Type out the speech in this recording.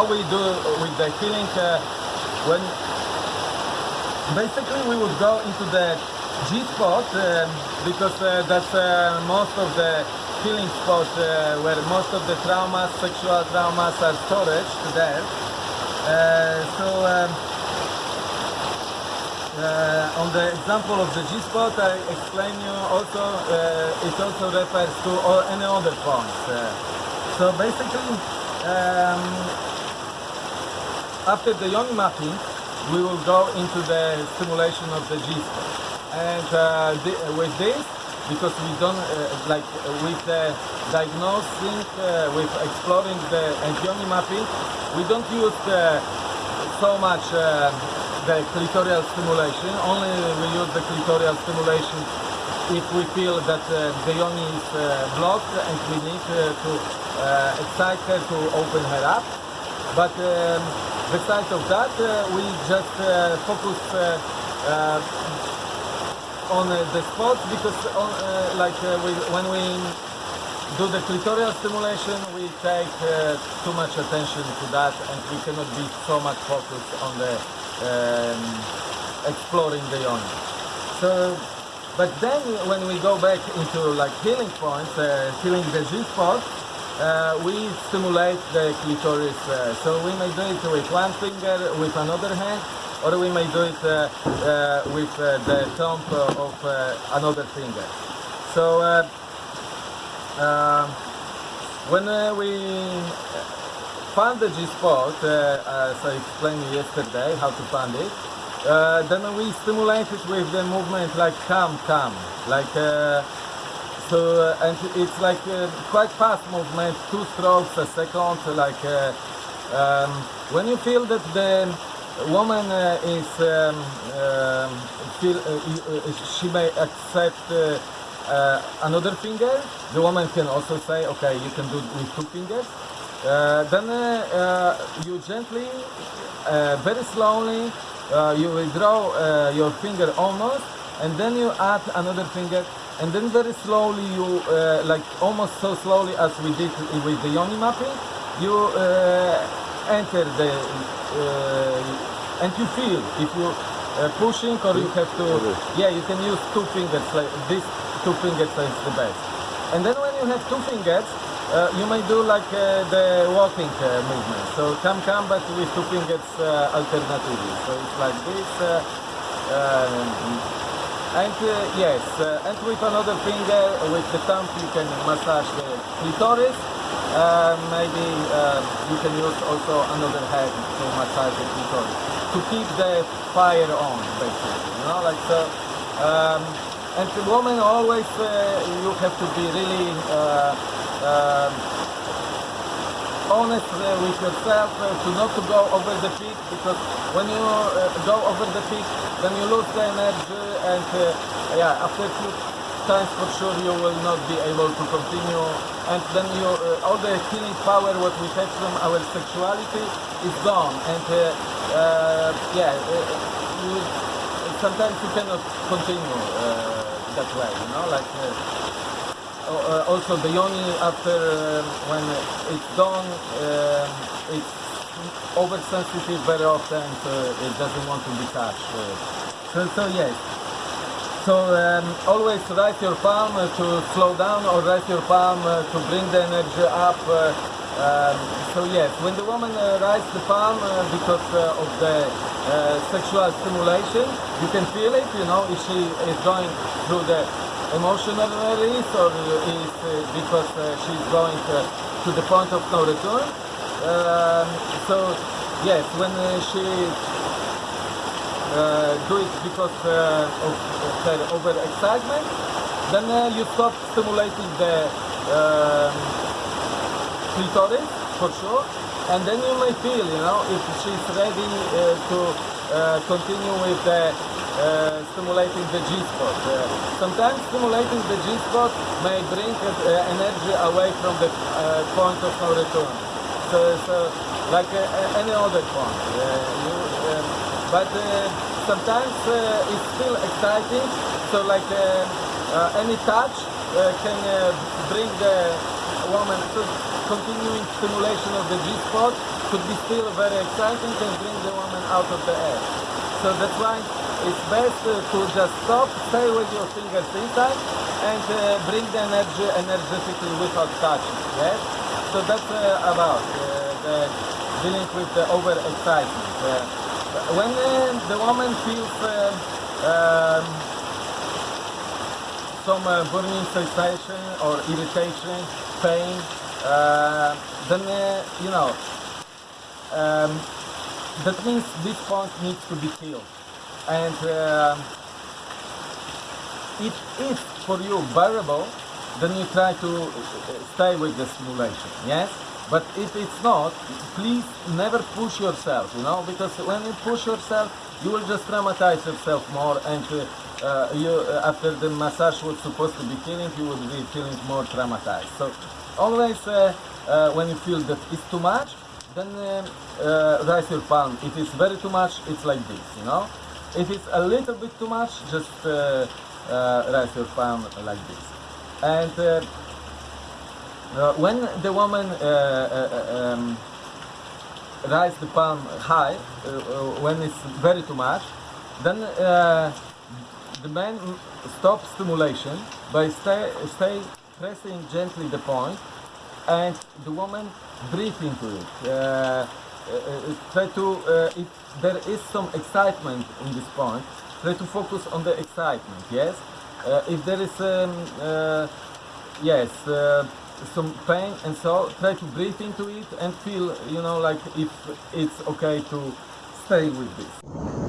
how we do with the healing uh, when basically we would go into the G spot um, because uh, that's uh, most of the healing spot where most of the traumas, sexual traumas are stored there. So um, uh, on the example of the G-spot, I explain you also, uh, it also refers to all, any other points. Uh, so basically, um, after the yoni mapping, we will go into the stimulation of the G-spot. And uh, the, with this, because we don't, uh, like with the diagnosing, uh, with exploring the and mapping, we don't use so much uh, the clitoral stimulation. Only we use the clitoral stimulation if we feel that uh, the yoni is uh, blocked and we need uh, to uh, excite her to open her up. But um, besides of that, uh, we just uh, focus uh, on the spot because on, like we, when we do the clitoral stimulation, we take uh, too much attention to that and we cannot be so much focused on the um, exploring the yoni. So, but then when we go back into like healing points, uh, healing the G spot, uh, we stimulate the clitoris. Uh, so we may do it with one finger, with another hand, or we may do it uh, uh, with uh, the thumb of uh, another finger. So um, when we found the G spot, uh, as I explained yesterday, how to find it, then we stimulate it with the movement like come, come, like so, uh, and it's like uh, quite fast movement, two strokes a second, like uh, um, when you feel that the woman is um, um, feel she may accept uh, another finger. The woman can also say, okay, you can do it with two fingers. Uh, then uh, you gently, very slowly, you withdraw your finger almost, and then you add another finger, and then very slowly you, uh, like almost so slowly as we did with the yoni mapping, you uh, enter the, uh, and you feel if you uh, pushing or you have to, yeah, you can use two fingers, like this two fingers is the best. And then when you have two fingers, uh, you may do like uh, the walking uh, movement. So come, come, but with two fingers uh, alternatively. So it's like this. Uh, um, and uh, yes, uh, and with another finger, with the thumb, you can massage the clitoris. Uh, maybe uh, you can use also another hand to massage the clitoris to keep the fire on, basically. You know, like so. Um, and the woman always, uh, you have to be really uh, um, honest uh, with yourself uh, to not to go over the peak because when you uh, go over the peak then you lose the energy and yeah after a few times for sure you will not be able to continue. And then you uh, all the healing power what we have from our sexuality is gone. And uh, uh, yeah you, sometimes you cannot continue that way you know like also the yoni after uh, when it's done uh, it's oversensitive very often so it doesn't want to be touched uh, so, so yes. So um, always raise your palm uh, to slow down or raise your palm uh, to bring the energy up uh, um, so yes. When the woman uh, the palm uh, because uh, of the uh, sexual stimulation you can feel it you know if she is going through the emotional release or is because uh, she's going uh, to the point of no return. Um, so yes, when uh, she do it because of her excitement, then you stop stimulating the um, clitoris for sure, and then you may feel, you know, if she's ready to continue with the stimulating the G-spot. Uh, sometimes stimulating the G-spot may bring energy away from the point of no return. So, so like any other point. You, but sometimes it's still exciting. So like uh, any touch can bring the woman to continuing stimulation of the G-spot could be still very exciting and bring the woman out of the air. So that's why it's best to just stop, stay with your fingers inside, and uh, bring the energy energetically without touching. Yes. So that's uh, about uh, the dealing with the overexcitement. When the woman feels um, some burning sensation or irritation, pain, then you know um, that means this point needs to be killed. And um if it's for you bearable, then you try to uh, stay with the stimulation. Yes. But if it's not, please never push yourself, you know, because when you push yourself, you will just traumatize yourself more, and uh, uh, you uh, after the massage was supposed to be killing, you will be feeling more traumatized. So always when you feel that it's too much, then uh, raise your palm. If it's very too much, it's like this, you know. If it's a little bit too much, just uh, uh, raise your palm like this. And uh, when the woman um, the palm high, when it's very too much, then the man stops stimulation by stay, stay pressing gently the point, and the woman breathe into it. Uh, try to, uh, if there is some excitement in this point, try to focus on the excitement. Yes. Uh, if there is um, uh, yes uh, some pain and so try to breathe into it and feel you know like if it's okay to stay with this